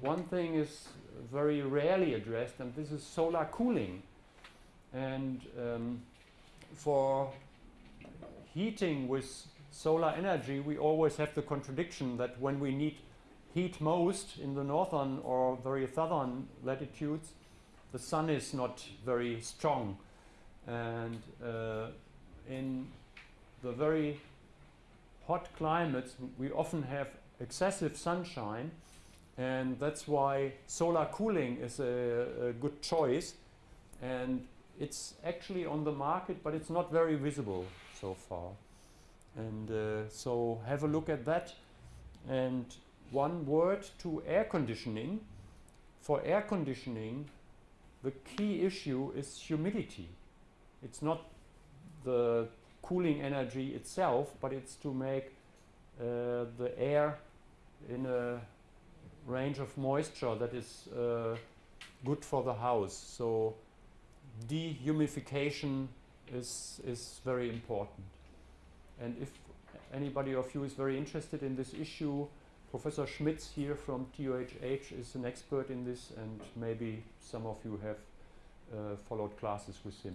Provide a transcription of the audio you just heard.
One thing is very rarely addressed, and this is solar cooling. And um, for heating with solar energy, we always have the contradiction that when we need heat most in the northern or very southern latitudes, the sun is not very strong. And uh, in the very hot climates, we often have excessive sunshine, and that's why solar cooling is a, a good choice. And it's actually on the market, but it's not very visible so far. And uh, so have a look at that. And one word to air conditioning. For air conditioning, the key issue is humidity. It's not the cooling energy itself, but it's to make uh, the air in a range of moisture that is uh, good for the house. So dehumidification is, is very important. And if anybody of you is very interested in this issue, Professor Schmitz here from TUHH is an expert in this and maybe some of you have uh, followed classes with him.